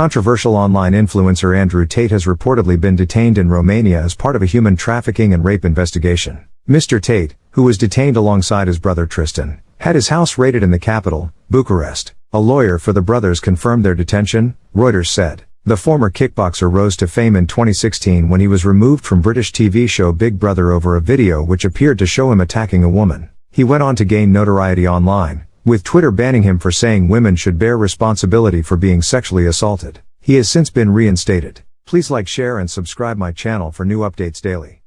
Controversial online influencer Andrew Tate has reportedly been detained in Romania as part of a human trafficking and rape investigation. Mr. Tate, who was detained alongside his brother Tristan, had his house raided in the capital, Bucharest. A lawyer for the brothers confirmed their detention, Reuters said. The former kickboxer rose to fame in 2016 when he was removed from British TV show Big Brother over a video which appeared to show him attacking a woman. He went on to gain notoriety online, with Twitter banning him for saying women should bear responsibility for being sexually assaulted. He has since been reinstated. Please like share and subscribe my channel for new updates daily.